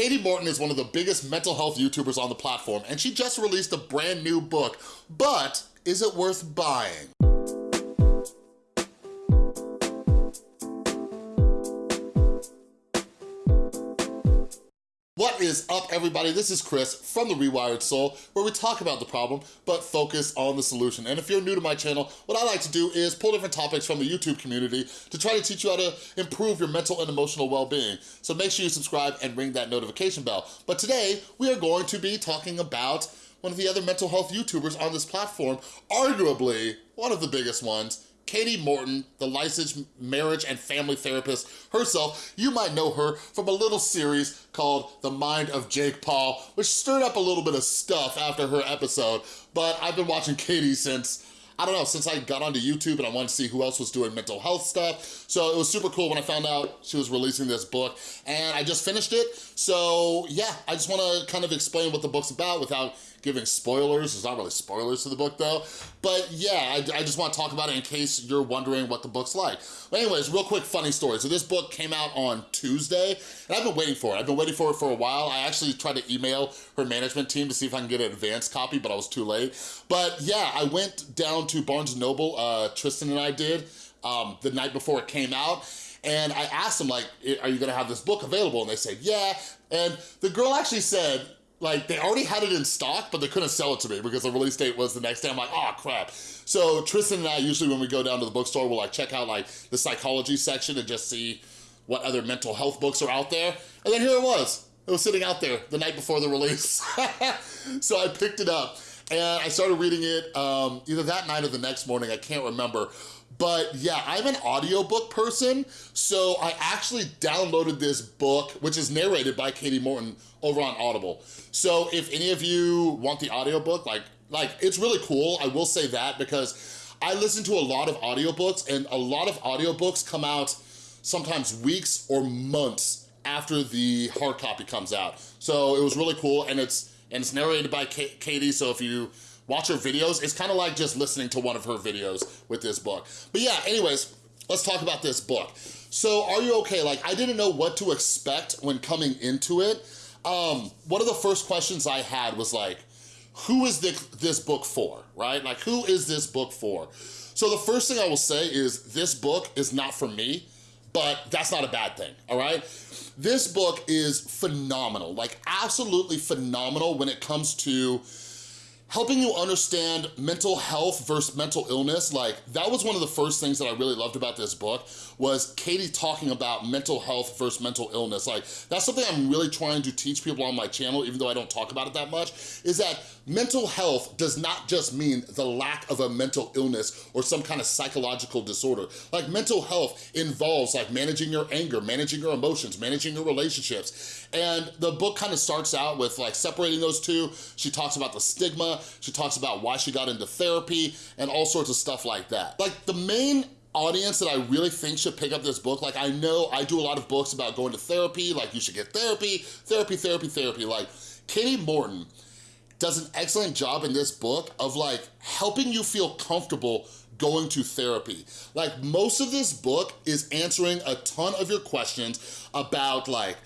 Kati Morton is one of the biggest mental health YouTubers on the platform, and she just released a brand new book, but is it worth buying? Is up, everybody? This is Chris from The Rewired Soul, where we talk about the problem, but focus on the solution. And if you're new to my channel, what I like to do is pull different topics from the YouTube community to try to teach you how to improve your mental and emotional well-being. So make sure you subscribe and ring that notification bell. But today, we are going to be talking about one of the other mental health YouTubers on this platform, arguably one of the biggest ones, Kati Morton, the licensed marriage and family therapist herself. You might know her from a little series called The Mind of Jake Paul, which stirred up a little bit of stuff after her episode, but I've been watching Kati since I don't know, since I got onto YouTube and I wanted to see who else was doing mental health stuff. So it was super cool when I found out she was releasing this book and I just finished it. So yeah, I just wanna kind of explain what the book's about without giving spoilers. There's not really spoilers to the book though. But yeah, I, I just wanna talk about it in case you're wondering what the book's like. But anyways, real quick funny story. So this book came out on Tuesday and I've been waiting for it. I've been waiting for it for a while. I actually tried to email her management team to see if I can get an advance copy, but I was too late. But yeah, I went down to Barnes & Noble, uh, Tristan and I did, um, the night before it came out, and I asked them like, are you gonna have this book available? And they said, yeah. And the girl actually said, like they already had it in stock, but they couldn't sell it to me because the release date was the next day. I'm like, oh crap. So Tristan and I, usually when we go down to the bookstore, we'll like check out like the psychology section and just see what other mental health books are out there. And then here it was. It was sitting out there the night before the release. so I picked it up and I started reading it um, either that night or the next morning, I can't remember. But yeah, I'm an audiobook person, so I actually downloaded this book, which is narrated by Kati Morton over on Audible. So if any of you want the audiobook, like, like it's really cool, I will say that, because I listen to a lot of audiobooks and a lot of audiobooks come out sometimes weeks or months after the hard copy comes out. So it was really cool and it's and it's narrated by Kati, so if you watch her videos, it's kind of like just listening to one of her videos with this book. But yeah, anyways, let's talk about this book. So are you okay? Like, I didn't know what to expect when coming into it. Um, one of the first questions I had was like, who is this book for, right? Like, who is this book for? So the first thing I will say is this book is not for me, but that's not a bad thing, all right? This book is phenomenal, like absolutely phenomenal when it comes to helping you understand mental health versus mental illness, like that was one of the first things that I really loved about this book was Kati talking about mental health versus mental illness. Like that's something I'm really trying to teach people on my channel, even though I don't talk about it that much, is that mental health does not just mean the lack of a mental illness or some kind of psychological disorder. Like mental health involves like managing your anger, managing your emotions, managing your relationships. And the book kind of starts out with like separating those two. She talks about the stigma, she talks about why she got into therapy and all sorts of stuff like that. Like the main audience that I really think should pick up this book, like I know I do a lot of books about going to therapy, like you should get therapy, therapy, therapy, therapy. Like Kati Morton does an excellent job in this book of like helping you feel comfortable going to therapy. Like most of this book is answering a ton of your questions about like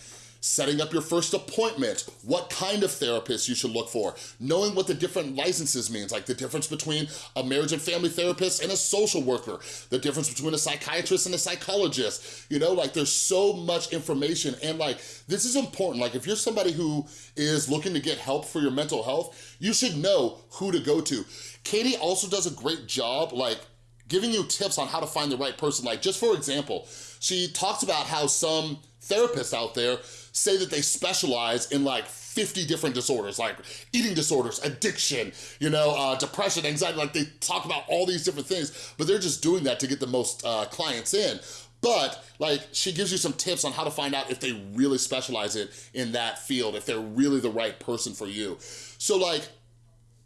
setting up your first appointment, what kind of therapist you should look for, knowing what the different licenses means, like the difference between a marriage and family therapist and a social worker, the difference between a psychiatrist and a psychologist, you know, like there's so much information and like, this is important. Like if you're somebody who is looking to get help for your mental health, you should know who to go to. Kati also does a great job, like giving you tips on how to find the right person. Like just for example, she talks about how some therapists out there say that they specialize in like 50 different disorders, like eating disorders, addiction, you know, uh, depression, anxiety, like they talk about all these different things, but they're just doing that to get the most uh, clients in. But like she gives you some tips on how to find out if they really specialize it in that field, if they're really the right person for you. So like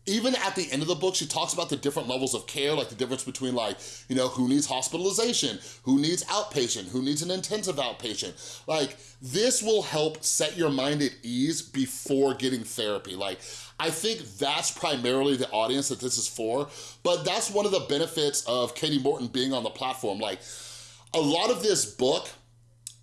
even at the end of the book, she talks about the different levels of care, like the difference between like, you know, who needs hospitalization, who needs outpatient, who needs an intensive outpatient. Like, this will help set your mind at ease before getting therapy. Like, I think that's primarily the audience that this is for, but that's one of the benefits of Kati Morton being on the platform. Like, a lot of this book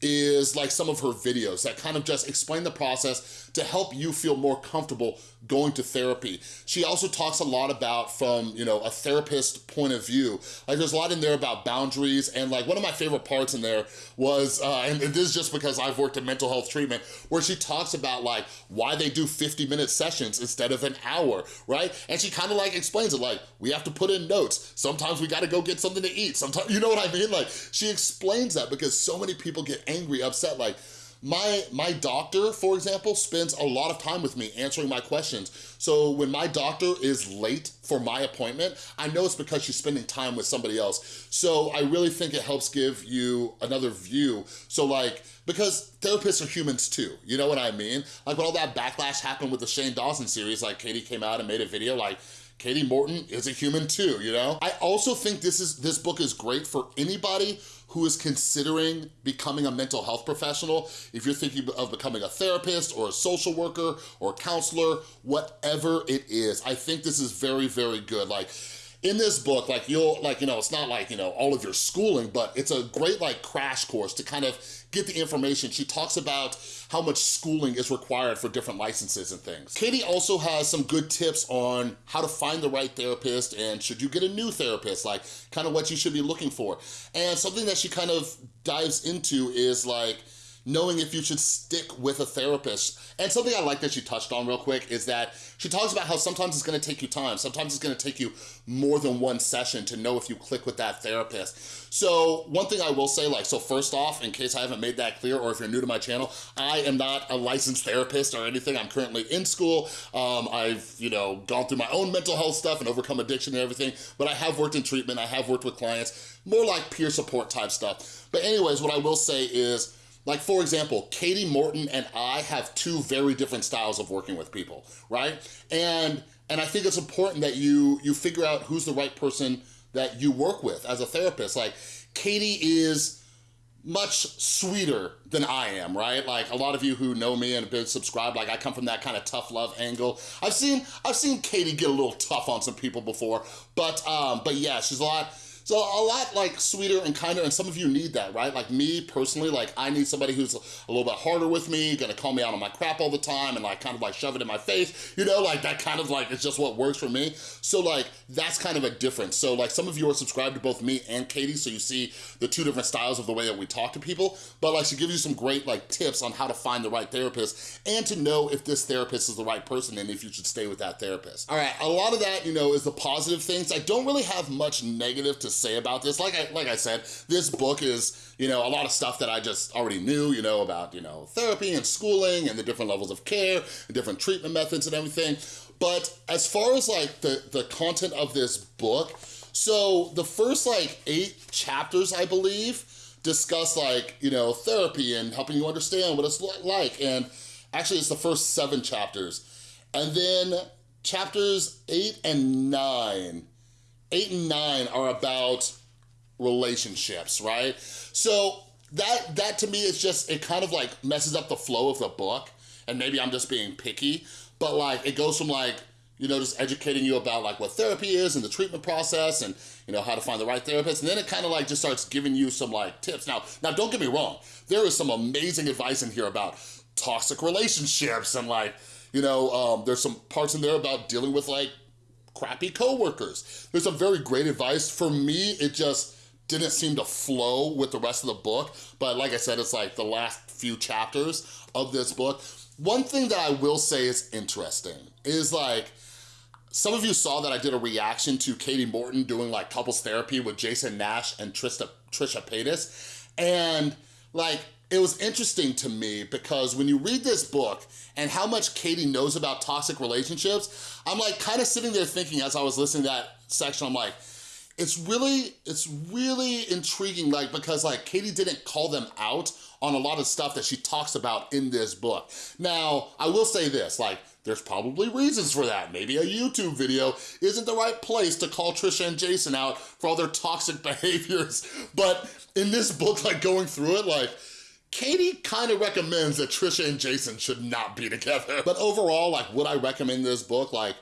is like some of her videos that kind of just explain the process to help you feel more comfortable going to therapy. She also talks a lot about from, you know, a therapist point of view. Like there's a lot in there about boundaries and like one of my favorite parts in there was, uh, and this is just because I've worked in mental health treatment, where she talks about like why they do 50 minute sessions instead of an hour, right? And she kind of like explains it like, we have to put in notes. Sometimes we gotta go get something to eat. Sometimes, you know what I mean? Like she explains that because so many people get angry, upset, like, my, my doctor, for example, spends a lot of time with me answering my questions. So when my doctor is late for my appointment, I know it's because she's spending time with somebody else. So I really think it helps give you another view. So like, because therapists are humans too, you know what I mean? Like when all that backlash happened with the Shane Dawson series, like Kati came out and made a video like, Kati Morton is a human too, you know? I also think this is this book is great for anybody who is considering becoming a mental health professional. If you're thinking of becoming a therapist or a social worker or counselor, whatever it is, I think this is very, very good. Like, in this book, like you'll, like, you know, it's not like, you know, all of your schooling, but it's a great like crash course to kind of get the information. She talks about how much schooling is required for different licenses and things. Kati also has some good tips on how to find the right therapist and should you get a new therapist, like kind of what you should be looking for. And something that she kind of dives into is like, knowing if you should stick with a therapist. And something I like that she touched on real quick is that she talks about how sometimes it's gonna take you time. Sometimes it's gonna take you more than one session to know if you click with that therapist. So one thing I will say, like, so first off, in case I haven't made that clear, or if you're new to my channel, I am not a licensed therapist or anything. I'm currently in school. Um, I've, you know, gone through my own mental health stuff and overcome addiction and everything, but I have worked in treatment. I have worked with clients, more like peer support type stuff. But anyways, what I will say is, like for example, Kati Morton and I have two very different styles of working with people, right? And and I think it's important that you you figure out who's the right person that you work with as a therapist. Like Kati is much sweeter than I am, right? Like a lot of you who know me and have been subscribed, like I come from that kind of tough love angle. I've seen I've seen Kati get a little tough on some people before, but um, but yeah, she's a lot so a lot like sweeter and kinder, and some of you need that, right? Like me personally, like I need somebody who's a little bit harder with me, gonna call me out on my crap all the time and like kind of like shove it in my face, you know, like that kind of like, it's just what works for me. So like, that's kind of a difference. So like some of you are subscribed to both me and Kati, so you see the two different styles of the way that we talk to people, but like she gives you some great like tips on how to find the right therapist and to know if this therapist is the right person and if you should stay with that therapist. All right, a lot of that, you know, is the positive things. I don't really have much negative to say about this. Like I, like I said, this book is, you know, a lot of stuff that I just already knew, you know, about, you know, therapy and schooling and the different levels of care, and different treatment methods and everything. But as far as like the, the content of this book, so the first like eight chapters, I believe, discuss like, you know, therapy and helping you understand what it's like. And actually it's the first seven chapters. And then chapters eight and nine eight and nine are about relationships, right? So that, that to me is just, it kind of like messes up the flow of the book and maybe I'm just being picky, but like it goes from like, you know, just educating you about like what therapy is and the treatment process and, you know, how to find the right therapist. And then it kind of like just starts giving you some like tips. Now, now don't get me wrong. There is some amazing advice in here about toxic relationships and like, you know, um, there's some parts in there about dealing with like crappy coworkers. There's some very great advice. For me, it just didn't seem to flow with the rest of the book. But like I said, it's like the last few chapters of this book. One thing that I will say is interesting is like, some of you saw that I did a reaction to Kati Morton doing like couples therapy with Jason Nash and Trista, Trisha Paytas. And like, it was interesting to me because when you read this book and how much Kati knows about toxic relationships, I'm like kind of sitting there thinking as I was listening to that section, I'm like, it's really, it's really intriguing, like, because like Kati didn't call them out on a lot of stuff that she talks about in this book. Now, I will say this, like, there's probably reasons for that. Maybe a YouTube video isn't the right place to call Trisha and Jason out for all their toxic behaviors. But in this book, like going through it, like, Kati kind of recommends that Trisha and Jason should not be together. But overall, like, would I recommend this book? Like,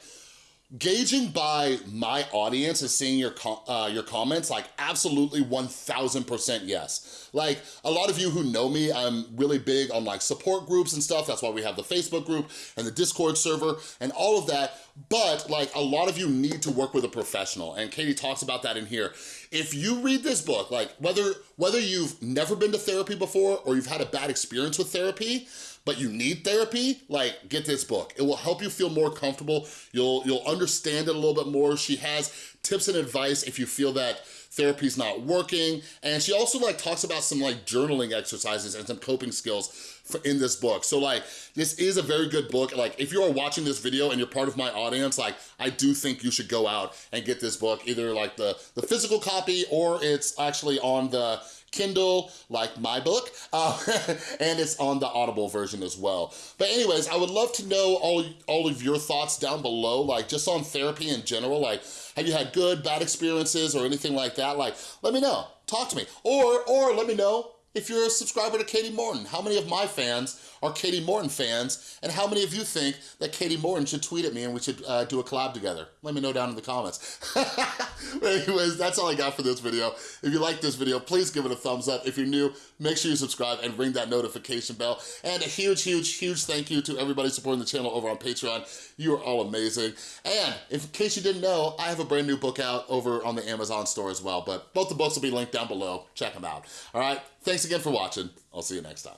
gauging by my audience and seeing your uh, your comments, like absolutely 1000% yes. Like a lot of you who know me, I'm really big on like support groups and stuff. That's why we have the Facebook group and the Discord server and all of that. But like a lot of you need to work with a professional and Kati talks about that in here. If you read this book, like whether, whether you've never been to therapy before or you've had a bad experience with therapy, but you need therapy, like get this book. It will help you feel more comfortable. You'll, you'll understand it a little bit more. She has tips and advice if you feel that therapy's not working. And she also like talks about some like journaling exercises and some coping skills for, in this book. So like, this is a very good book. Like if you are watching this video and you're part of my audience, like I do think you should go out and get this book, either like the, the physical copy or it's actually on the Kindle, like my book, uh, and it's on the Audible version as well. But anyways, I would love to know all, all of your thoughts down below, like just on therapy in general, like have you had good, bad experiences or anything like that? Like, let me know, talk to me. Or, or let me know if you're a subscriber to Kati Morton. How many of my fans are Kati Morton fans? And how many of you think that Kati Morton should tweet at me and we should uh, do a collab together? Let me know down in the comments. anyways, that's all I got for this video. If you like this video, please give it a thumbs up. If you're new, make sure you subscribe and ring that notification bell. And a huge, huge, huge thank you to everybody supporting the channel over on Patreon. You are all amazing. And in case you didn't know, I have a brand new book out over on the Amazon store as well. But both the books will be linked down below. Check them out. All right? Thanks again for watching. I'll see you next time.